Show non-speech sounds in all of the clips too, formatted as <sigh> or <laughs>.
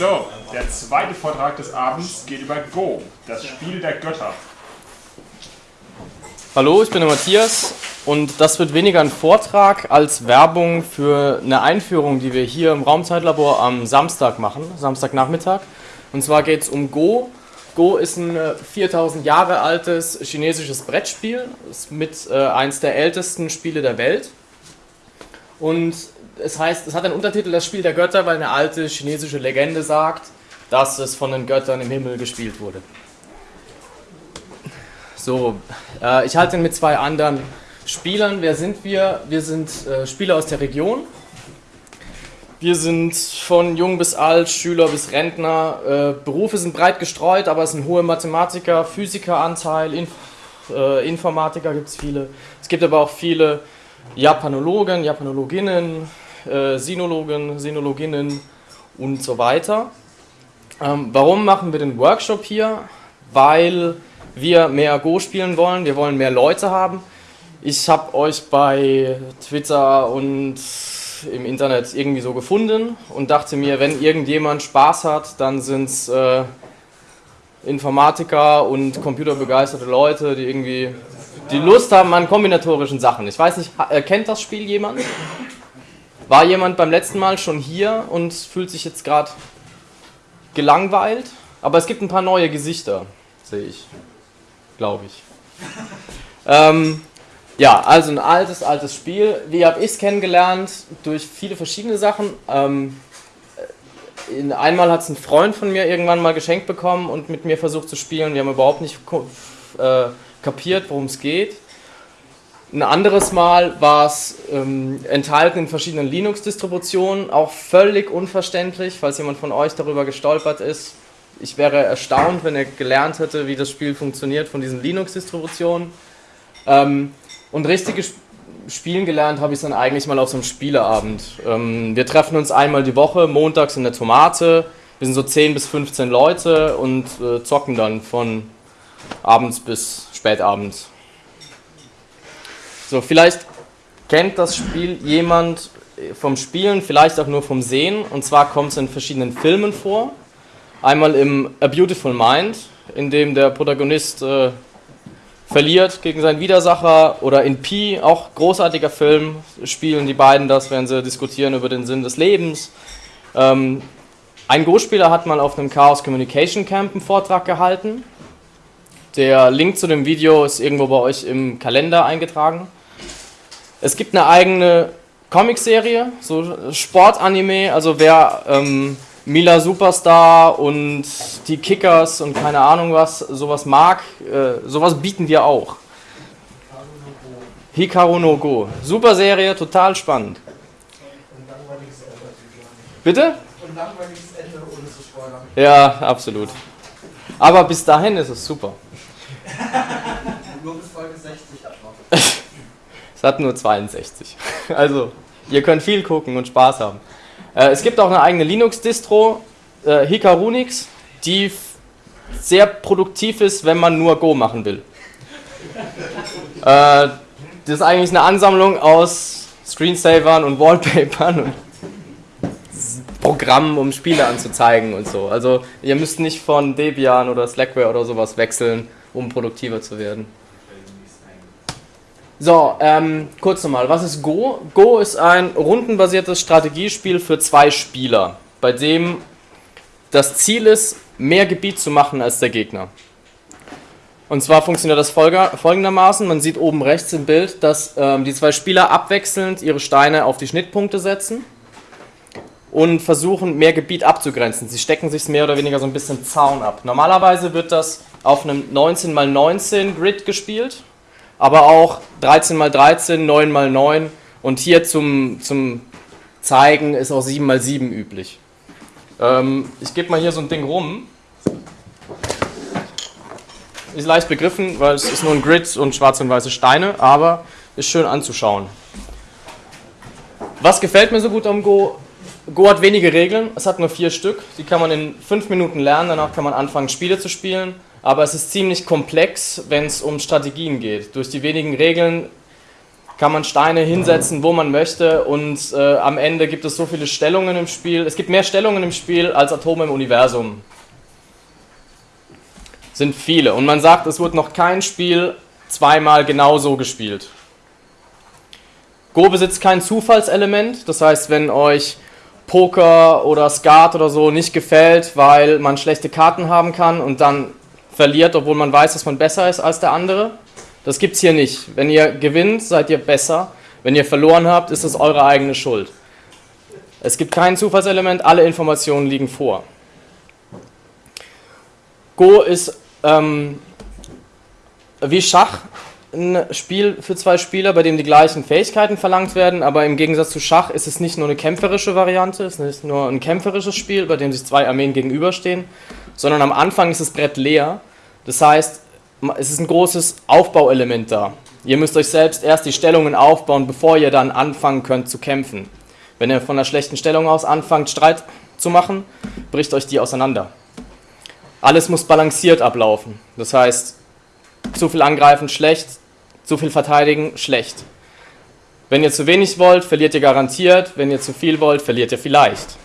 So, der zweite Vortrag des Abends geht über Go, das Spiel der Götter. Hallo, ich bin der Matthias und das wird weniger ein Vortrag als Werbung für eine Einführung, die wir hier im Raumzeitlabor am Samstag machen, Samstagnachmittag. Und zwar geht es um Go. Go ist ein 4000 Jahre altes chinesisches Brettspiel, ist mit äh, eins der ältesten Spiele der Welt. Und es heißt, es hat einen Untertitel Das Spiel der Götter, weil eine alte chinesische Legende sagt, dass es von den Göttern im Himmel gespielt wurde. So, äh, ich halte ihn mit zwei anderen Spielern. Wer sind wir? Wir sind äh, Spieler aus der Region. Wir sind von jung bis alt, Schüler bis Rentner. Äh, Berufe sind breit gestreut, aber es sind hohe Mathematiker, Physikeranteil, Inf äh, Informatiker gibt es viele. Es gibt aber auch viele Japanologen, Japanologinnen, äh, Sinologen, Sinologinnen und so weiter. Ähm, warum machen wir den Workshop hier? Weil wir mehr Go spielen wollen, wir wollen mehr Leute haben. Ich habe euch bei Twitter und im Internet irgendwie so gefunden und dachte mir, wenn irgendjemand Spaß hat, dann sind es äh, Informatiker und computerbegeisterte Leute, die irgendwie die Lust haben an kombinatorischen Sachen. Ich weiß nicht, kennt das Spiel jemand? War jemand beim letzten Mal schon hier und fühlt sich jetzt gerade gelangweilt? Aber es gibt ein paar neue Gesichter, sehe ich glaube ich. ähm, ja, also ein altes, altes Spiel. Wie habe ich es kennengelernt? Durch viele verschiedene Sachen. Ähm, in, einmal hat es ein Freund von mir irgendwann mal geschenkt bekommen und mit mir versucht zu spielen. Wir haben überhaupt nicht äh, kapiert, worum es geht. Ein anderes Mal war es ähm, enthalten in verschiedenen Linux-Distributionen, auch völlig unverständlich, falls jemand von euch darüber gestolpert ist ich wäre erstaunt, wenn er gelernt hätte, wie das Spiel funktioniert von diesen Linux-Distributionen. Ähm, und richtiges Spielen gelernt habe ich dann eigentlich mal auf so einem Spieleabend. Ähm, wir treffen uns einmal die Woche, montags in der Tomate. Wir sind so 10 bis 15 Leute und äh, zocken dann von abends bis spätabends. So, vielleicht kennt das Spiel jemand vom Spielen, vielleicht auch nur vom Sehen. Und zwar kommt es in verschiedenen Filmen vor. Einmal im A Beautiful Mind, in dem der Protagonist äh, verliert gegen seinen Widersacher, oder in Pi, auch großartiger Film, spielen die beiden das, während sie diskutieren über den Sinn des Lebens. Ähm, ein Go-Spieler hat mal auf einem Chaos Communication Camp einen Vortrag gehalten. Der Link zu dem Video ist irgendwo bei euch im Kalender eingetragen. Es gibt eine eigene Comicserie, so Sportanime, also wer ähm, Mila Superstar und die Kickers und keine Ahnung was, sowas mag, äh, sowas bieten wir auch. Hikaru no Go. Super Serie, total spannend. Bitte? Und langweiliges Ende ohne zu spoilern. Ja, absolut. Aber bis dahin ist es super. <laughs> nur bis Folge 60 hat noch. Es hat nur 62. <laughs> Also, ihr könnt viel gucken und Spaß haben. Äh, es gibt auch eine eigene Linux-Distro, äh, Hikarunix, die sehr produktiv ist, wenn man nur Go machen will. <laughs> äh, das ist eigentlich eine Ansammlung aus Screensavern und Wallpapern und Programmen, um Spiele anzuzeigen und so. Also ihr müsst nicht von Debian oder Slackware oder sowas wechseln, um produktiver zu werden. So, ähm, kurz nochmal, was ist Go? Go ist ein rundenbasiertes Strategiespiel für zwei Spieler, bei dem das Ziel ist, mehr Gebiet zu machen als der Gegner. Und zwar funktioniert das folgendermaßen, man sieht oben rechts im Bild, dass ähm, die zwei Spieler abwechselnd ihre Steine auf die Schnittpunkte setzen und versuchen, mehr Gebiet abzugrenzen. Sie stecken sich mehr oder weniger so ein bisschen Zaun ab. Normalerweise wird das auf einem 19x19 Grid gespielt aber auch 13 mal 13, 9 mal 9 und hier zum, zum Zeigen ist auch 7 mal 7 üblich. Ähm, ich gebe mal hier so ein Ding rum. Ist leicht begriffen, weil es ist nur ein Grid und schwarze und weiße Steine, aber ist schön anzuschauen. Was gefällt mir so gut am Go? Go hat wenige Regeln, es hat nur vier Stück. Die kann man in fünf Minuten lernen, danach kann man anfangen, Spiele zu spielen aber es ist ziemlich komplex, wenn es um Strategien geht. Durch die wenigen Regeln kann man Steine hinsetzen, wo man möchte und äh, am Ende gibt es so viele Stellungen im Spiel. Es gibt mehr Stellungen im Spiel als Atome im Universum. Sind viele. Und man sagt, es wird noch kein Spiel zweimal genauso gespielt. Go besitzt kein Zufallselement, das heißt, wenn euch Poker oder Skat oder so nicht gefällt, weil man schlechte Karten haben kann und dann verliert, obwohl man weiß, dass man besser ist als der andere, das gibt es hier nicht. Wenn ihr gewinnt, seid ihr besser. Wenn ihr verloren habt, ist es eure eigene Schuld. Es gibt kein Zufallselement, alle Informationen liegen vor. Go ist ähm, wie Schach ein Spiel für zwei Spieler, bei dem die gleichen Fähigkeiten verlangt werden, aber im Gegensatz zu Schach ist es nicht nur eine kämpferische Variante, es ist nicht nur ein kämpferisches Spiel, bei dem sich zwei Armeen gegenüberstehen, sondern am Anfang ist das Brett leer. Das heißt, es ist ein großes Aufbauelement da. Ihr müsst euch selbst erst die Stellungen aufbauen, bevor ihr dann anfangen könnt zu kämpfen. Wenn ihr von einer schlechten Stellung aus anfangt, Streit zu machen, bricht euch die auseinander. Alles muss balanciert ablaufen. Das heißt, zu viel angreifen, schlecht, zu viel verteidigen, schlecht. Wenn ihr zu wenig wollt, verliert ihr garantiert. Wenn ihr zu viel wollt, verliert ihr vielleicht.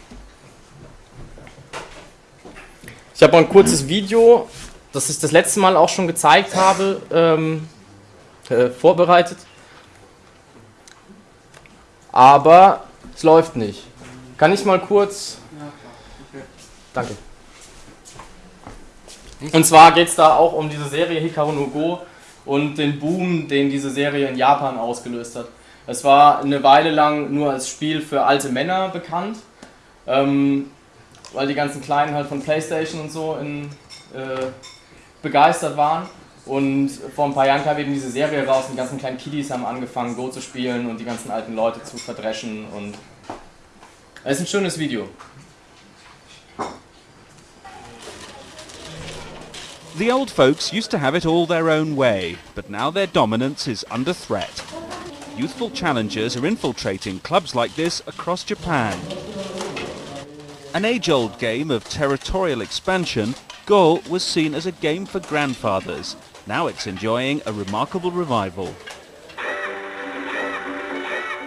Ich habe ein kurzes Video das ich das letzte Mal auch schon gezeigt habe, ähm, äh, vorbereitet. Aber es läuft nicht. Kann ich mal kurz. Danke. Und zwar geht es da auch um diese Serie Hikaru no Go und den Boom, den diese Serie in Japan ausgelöst hat. Es war eine Weile lang nur als Spiel für alte Männer bekannt, ähm, weil die ganzen Kleinen halt von Playstation und so in, äh, begeistert waren. Und vor ein paar Jahren kam eben diese Serie raus und die ganzen kleinen Kiddies haben angefangen, Go zu spielen und die ganzen alten Leute zu verdreschen. Und es ist ein schönes Video. The old folks used to have it all their own way, but now their dominance is under threat. Youthful challengers are infiltrating clubs like this across Japan. An age-old game of territorial expansion Go was seen as a game for grandfathers. Now it's enjoying a remarkable revival.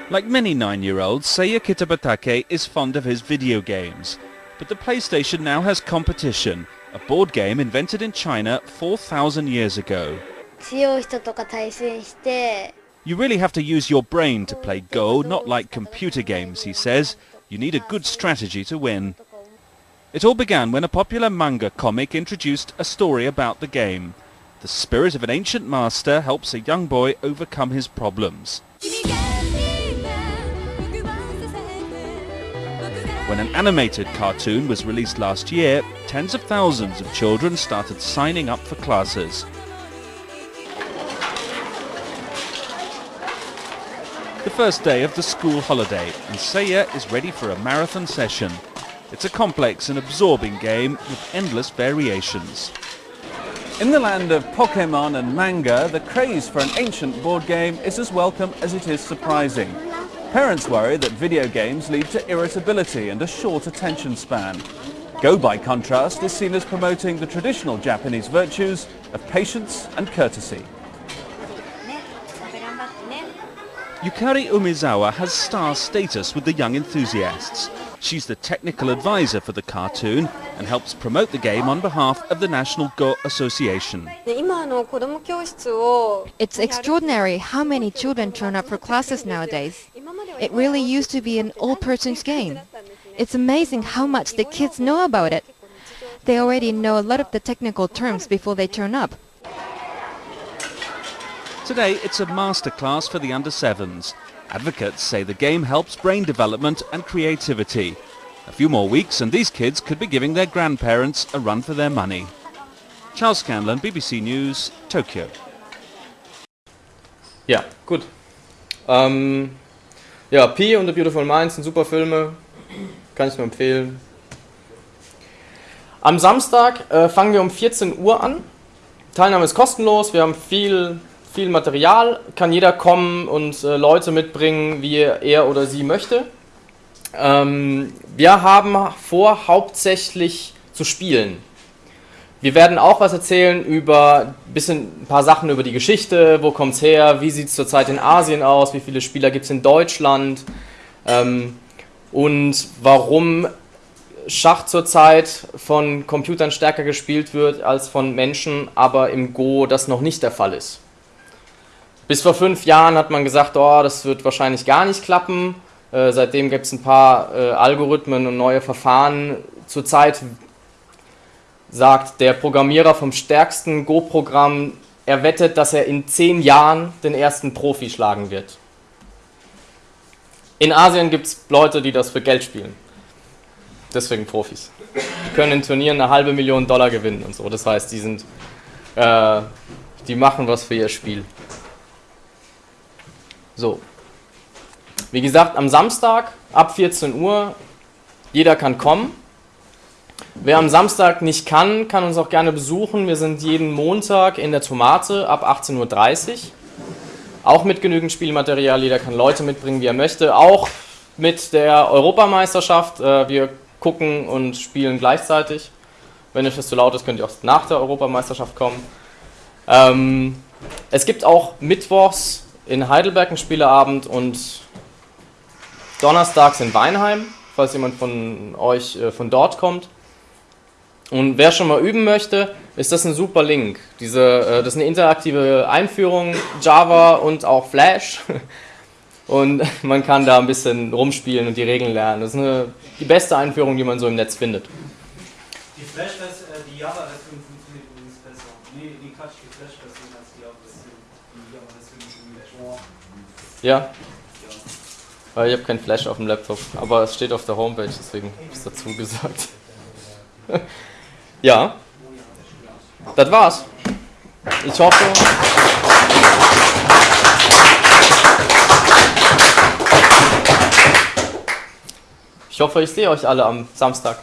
Like many nine-year-olds, Seiya Kitabatake is fond of his video games. But the PlayStation now has competition, a board game invented in China 4,000 years ago. You really have to use your brain to play Go, not like computer games, he says. You need a good strategy to win. It all began when a popular manga comic introduced a story about the game. The spirit of an ancient master helps a young boy overcome his problems. When an animated cartoon was released last year, tens of thousands of children started signing up for classes. The first day of the school holiday, and Seiya is ready for a marathon session. It's a complex and absorbing game with endless variations. In the land of Pokemon and manga, the craze for an ancient board game is as welcome as it is surprising. Parents worry that video games lead to irritability and a short attention span. Go, by contrast, is seen as promoting the traditional Japanese virtues of patience and courtesy. Yukari Umizawa has star status with the young enthusiasts. She's the technical advisor for the cartoon and helps promote the game on behalf of the National Go Association. It's extraordinary how many children turn up for classes nowadays. It really used to be an all-person's game. It's amazing how much the kids know about it. They already know a lot of the technical terms before they turn up. Today it's a masterclass for the under-7s Advocates say the game helps brain development and creativity. A few more weeks and these kids could be giving their grandparents a run for their money. Charles Scanlon, BBC News, Tokyo. Ja, gut. Ähm, ja, Pi und The Beautiful Mind sind super Filme. Kann ich nur empfehlen. Am Samstag äh, fangen wir um 14 Uhr an. Teilnahme ist kostenlos. Wir haben viel viel Material, kann jeder kommen und äh, Leute mitbringen, wie er oder sie möchte. Ähm, wir haben vor, hauptsächlich zu spielen. Wir werden auch was erzählen über bisschen ein paar Sachen über die Geschichte, wo kommt es her, wie sieht es zurzeit in Asien aus, wie viele Spieler gibt es in Deutschland ähm, und warum Schach zurzeit von Computern stärker gespielt wird als von Menschen, aber im Go das noch nicht der Fall ist. Bis vor fünf Jahren hat man gesagt, oh, das wird wahrscheinlich gar nicht klappen. Äh, seitdem gibt es ein paar äh, Algorithmen und neue Verfahren. Zurzeit sagt der Programmierer vom stärksten Go-Programm, er wettet, dass er in zehn Jahren den ersten Profi schlagen wird. In Asien gibt es Leute, die das für Geld spielen. Deswegen Profis. Die können in Turnieren eine halbe Million Dollar gewinnen und so. Das heißt, die sind, äh, die machen was für ihr Spiel. So. Wie gesagt, am Samstag ab 14 Uhr, jeder kann kommen. Wer am Samstag nicht kann, kann uns auch gerne besuchen. Wir sind jeden Montag in der Tomate ab 18.30 Uhr. Auch mit genügend Spielmaterial. Jeder kann Leute mitbringen, wie er möchte. Auch mit der Europameisterschaft. Äh, wir gucken und spielen gleichzeitig. Wenn euch das zu laut ist, könnt ihr auch nach der Europameisterschaft kommen. Ähm, es gibt auch mittwochs in Heidelberg einen Spieleabend und donnerstags in Weinheim, falls jemand von euch äh, von dort kommt. Und wer schon mal üben möchte, ist das ein super Link. Diese, äh, das ist eine interaktive Einführung, Java und auch Flash. <laughs> Und <laughs> man kann da ein bisschen rumspielen und die Regeln lernen. Das ist eine, die beste Einführung, die man so im Netz findet. Die Flash, äh, die Java-Version funktioniert übrigens besser. Nee, die Quatsch, die Flash-Version als die Java-Version. Die Java-Version ist irgendwie Ja? Ich habe kein Flash auf dem Laptop, aber es steht auf der Homepage, deswegen habe ich es dazu gesagt. <laughs> ja, das war's. Ich hoffe. Ich hoffe, ich sehe euch alle am Samstag.